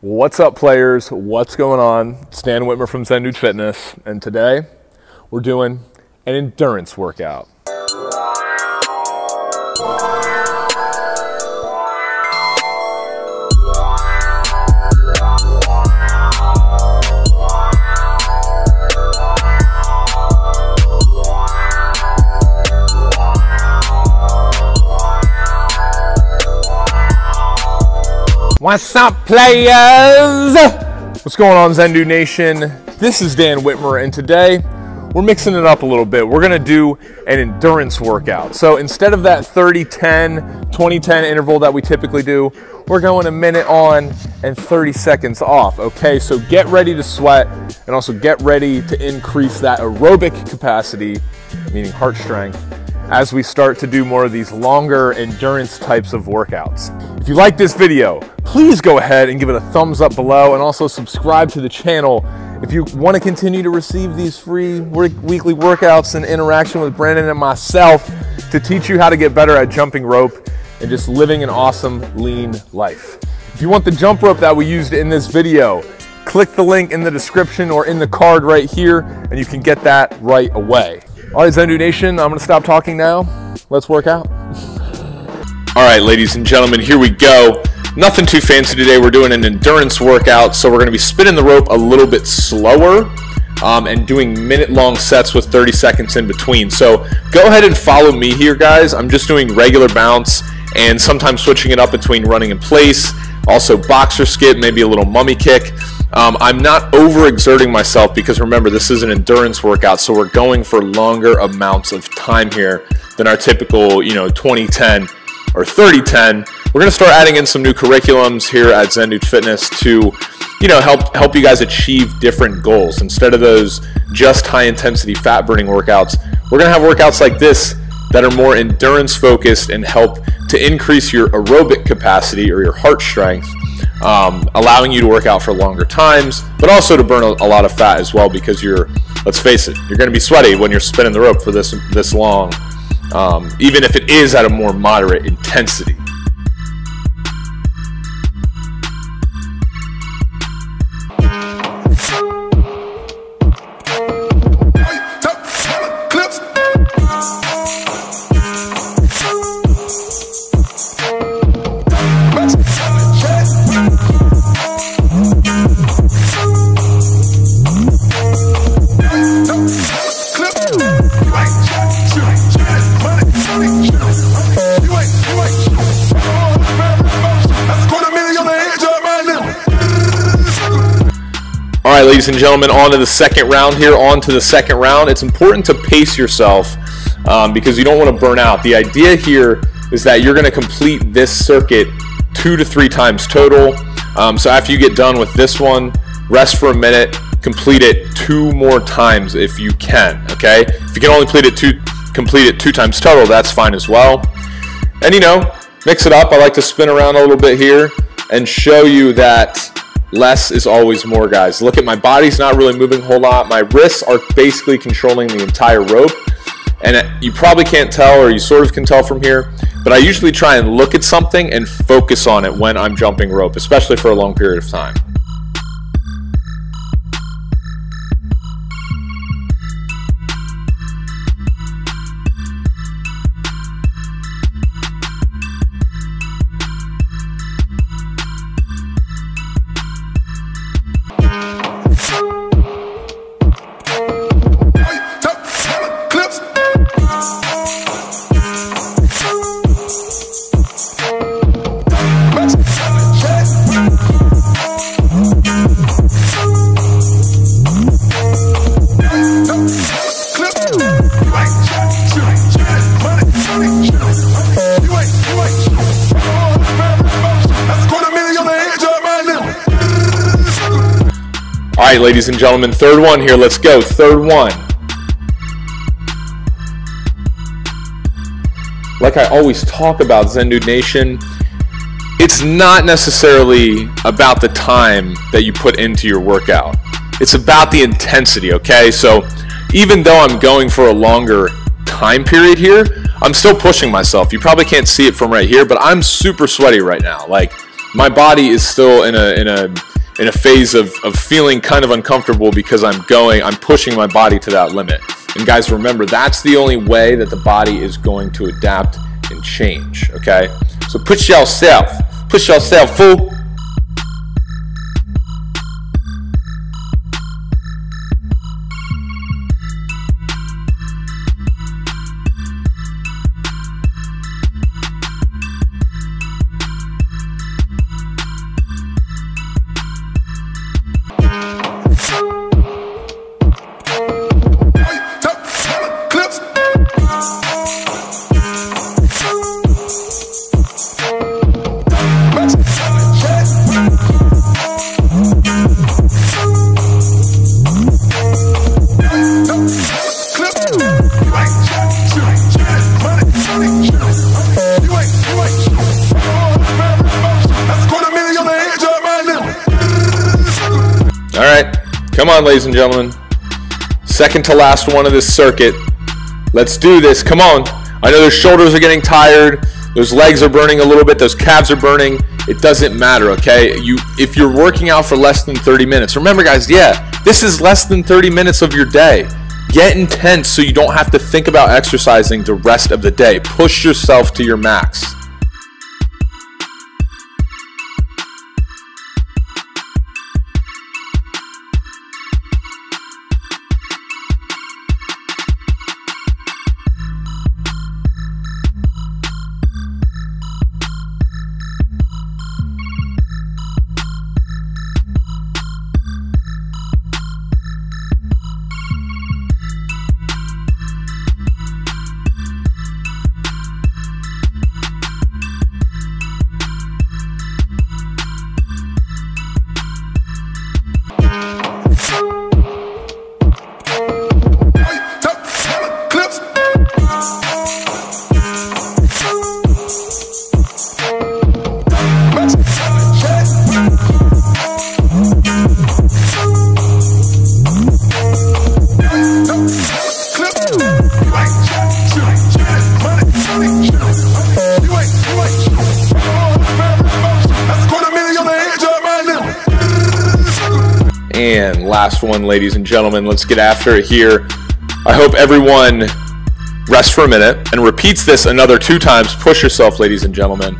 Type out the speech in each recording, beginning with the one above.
What's up, players? What's going on? It's Dan Whitmer from Zen Fitness, and today we're doing an endurance workout. What's up, players? What's going on, Zen Dude Nation? This is Dan Whitmer, and today we're mixing it up a little bit. We're gonna do an endurance workout. So instead of that 30 10, 20 10 interval that we typically do, we're going a minute on and 30 seconds off. Okay, so get ready to sweat and also get ready to increase that aerobic capacity, meaning heart strength as we start to do more of these longer endurance types of workouts. If you like this video, please go ahead and give it a thumbs up below and also subscribe to the channel if you want to continue to receive these free weekly workouts and interaction with Brandon and myself to teach you how to get better at jumping rope and just living an awesome lean life. If you want the jump rope that we used in this video, click the link in the description or in the card right here and you can get that right away. All right, Zen Dude Nation, I'm gonna stop talking now. Let's work out. All right, ladies and gentlemen, here we go. Nothing too fancy today. We're doing an endurance workout, so we're gonna be spinning the rope a little bit slower um, and doing minute long sets with 30 seconds in between. So go ahead and follow me here, guys. I'm just doing regular bounce and sometimes switching it up between running in place, also boxer skip, maybe a little mummy kick. Um, I'm not overexerting myself because remember, this is an endurance workout, so we're going for longer amounts of time here than our typical, you know, 2010 or 3010. We're going to start adding in some new curriculums here at Zen Fitness to, you know, help help you guys achieve different goals. Instead of those just high intensity fat burning workouts, we're going to have workouts like this that are more endurance focused and help to increase your aerobic capacity or your heart strength um, allowing you to work out for longer times, but also to burn a, a lot of fat as well because you're, let's face it, you're going to be sweaty when you're spinning the rope for this this long, um, even if it is at a more moderate intensity. Right, ladies and gentlemen, on to the second round here. On to the second round. It's important to pace yourself um, because you don't want to burn out. The idea here is that you're going to complete this circuit two to three times total. Um, so after you get done with this one, rest for a minute, complete it two more times if you can. Okay, if you can only complete it two, complete it two times total, that's fine as well. And you know, mix it up. I like to spin around a little bit here and show you that less is always more, guys. Look at my body's not really moving a whole lot. My wrists are basically controlling the entire rope. And you probably can't tell, or you sort of can tell from here, but I usually try and look at something and focus on it when I'm jumping rope, especially for a long period of time. Right, ladies and gentlemen, third one here. Let's go. Third one. Like I always talk about Zen Dude Nation, it's not necessarily about the time that you put into your workout. It's about the intensity, okay? So even though I'm going for a longer time period here, I'm still pushing myself. You probably can't see it from right here, but I'm super sweaty right now. Like my body is still in a in a in a phase of, of feeling kind of uncomfortable because I'm going, I'm pushing my body to that limit. And guys, remember, that's the only way that the body is going to adapt and change, okay? So push yourself, push yourself, fool. Come on, ladies and gentlemen. Second to last one of this circuit. Let's do this. Come on. I know those shoulders are getting tired. Those legs are burning a little bit. Those calves are burning. It doesn't matter, okay? You if you're working out for less than 30 minutes. Remember guys, yeah, this is less than 30 minutes of your day. Get intense so you don't have to think about exercising the rest of the day. Push yourself to your max. And last one, ladies and gentlemen, let's get after it here. I hope everyone rests for a minute and repeats this another two times. Push yourself, ladies and gentlemen.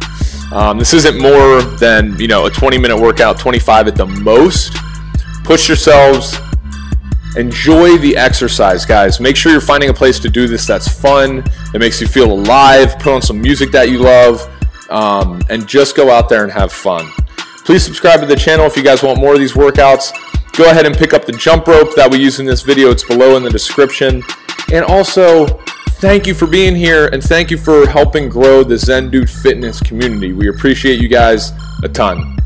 Um, this isn't more than you know a 20 minute workout, 25 at the most. Push yourselves. Enjoy the exercise, guys. Make sure you're finding a place to do this that's fun, that makes you feel alive. Put on some music that you love, um, and just go out there and have fun. Please subscribe to the channel if you guys want more of these workouts go ahead and pick up the jump rope that we use in this video. It's below in the description. And also, thank you for being here and thank you for helping grow the Zen Dude Fitness community. We appreciate you guys a ton.